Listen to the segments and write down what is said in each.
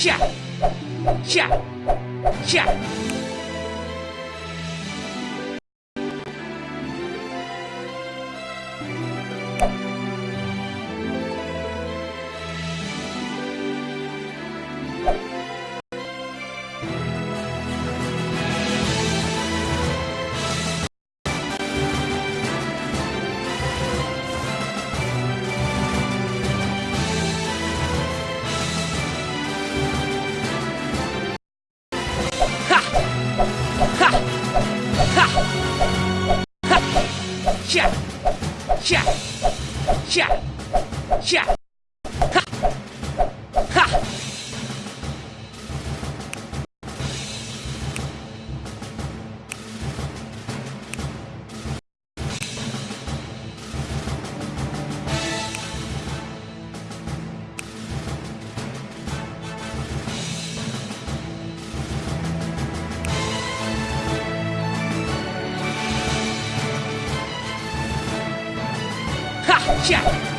Cha! Cha! Cha! 下下下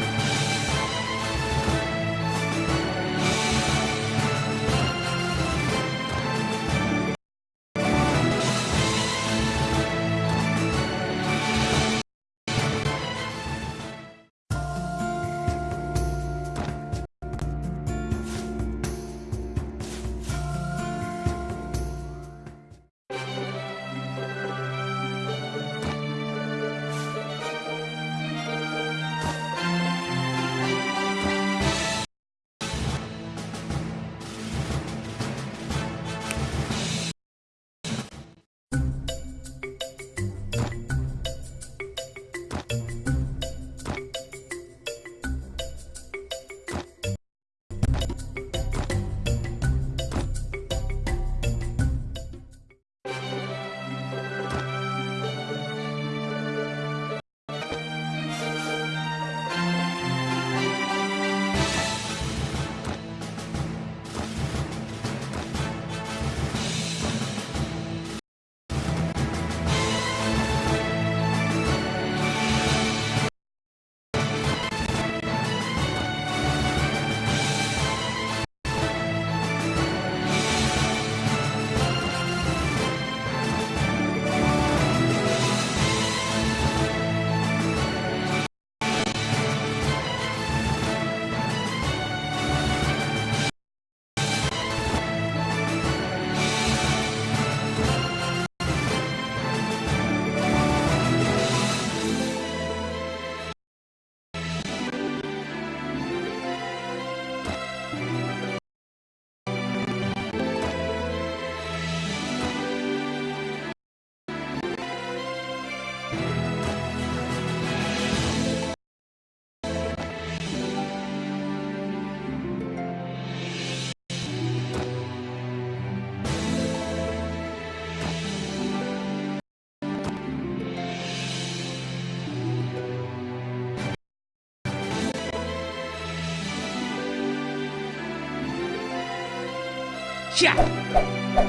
下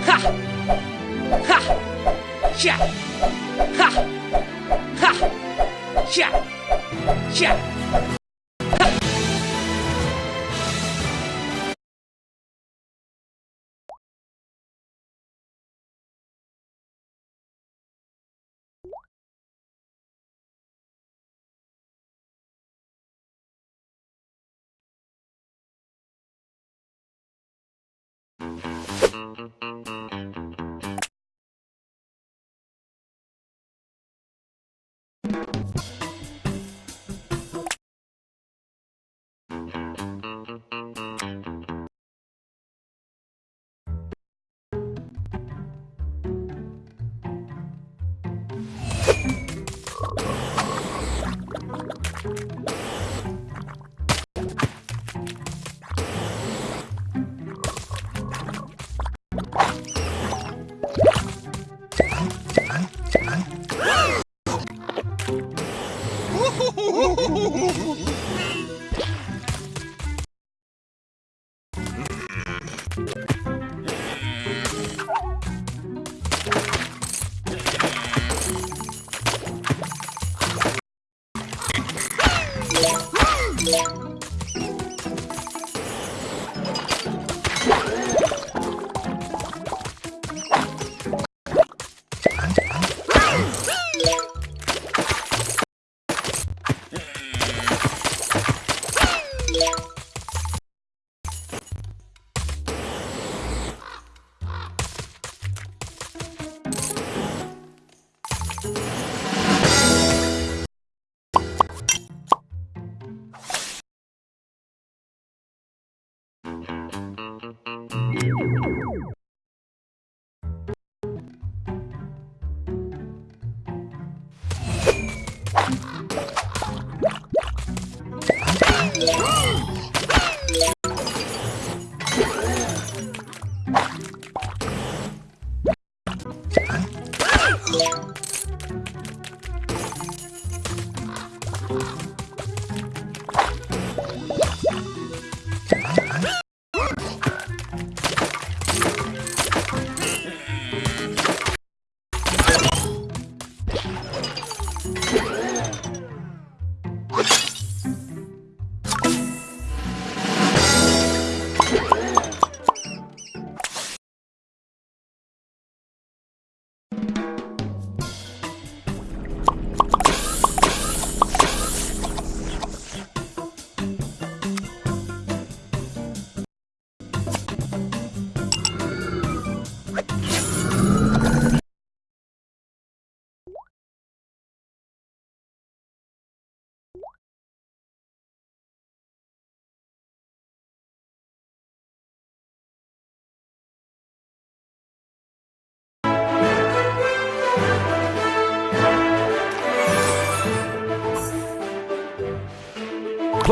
哈哈下哈哈下下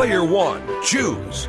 Player one, choose.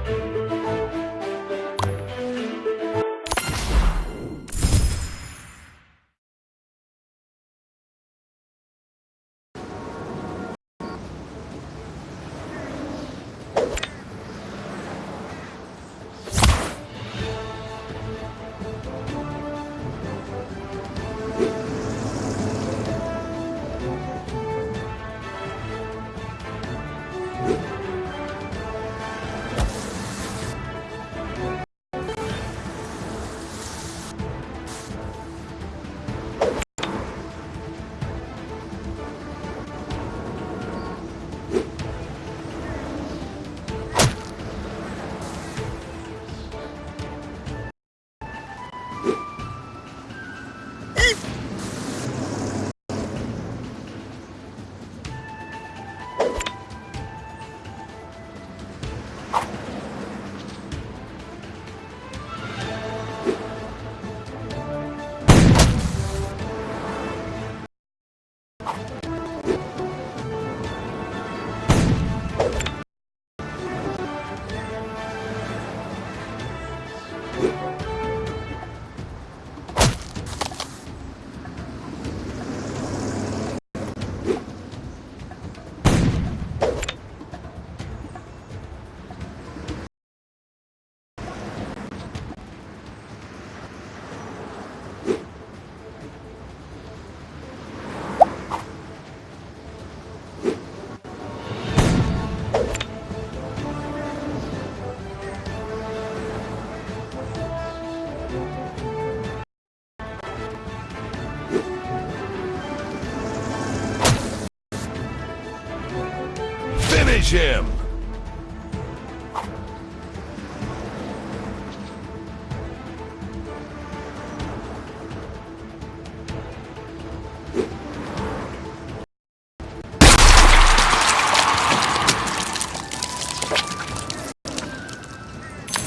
Him!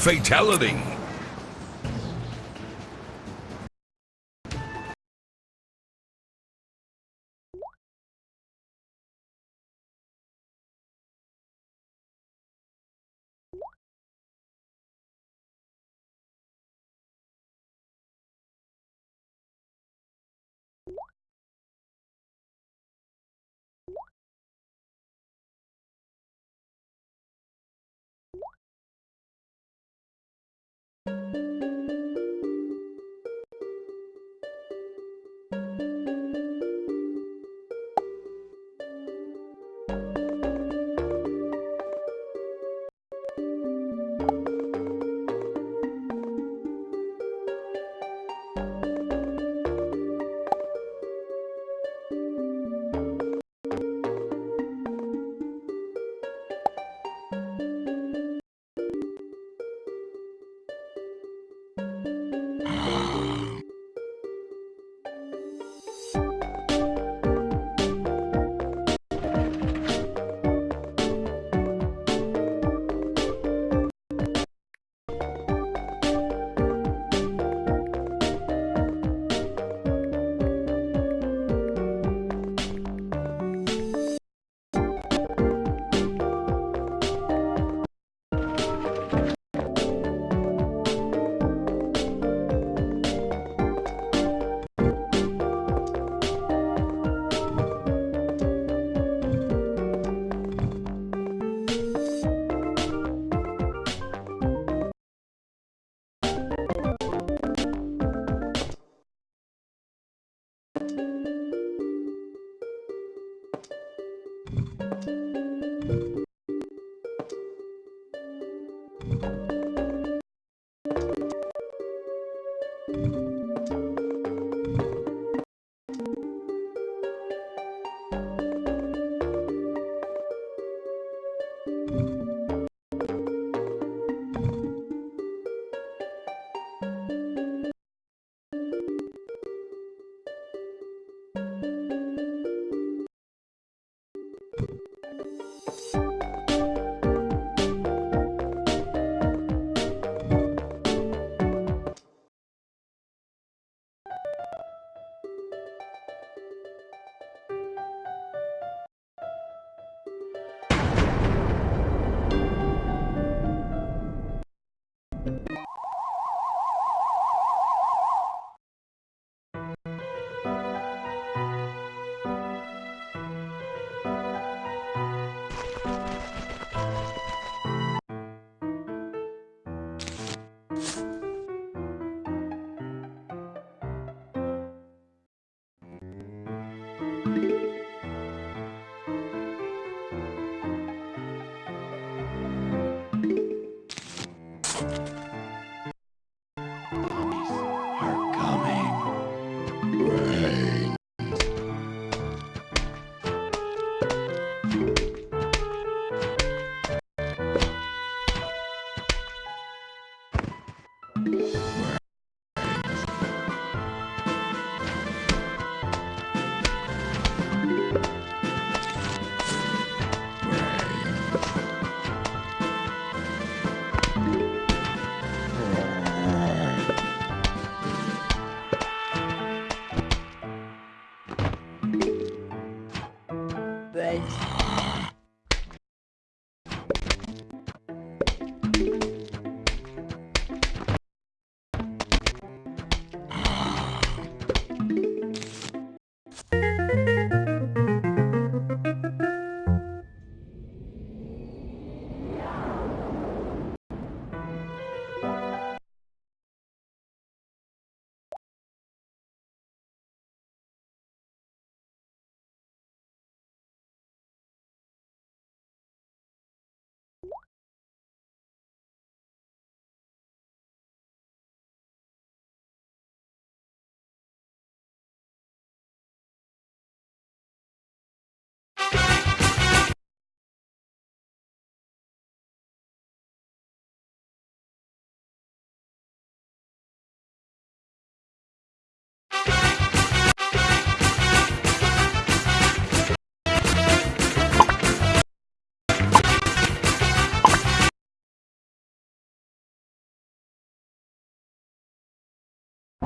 Fatality!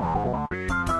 Thank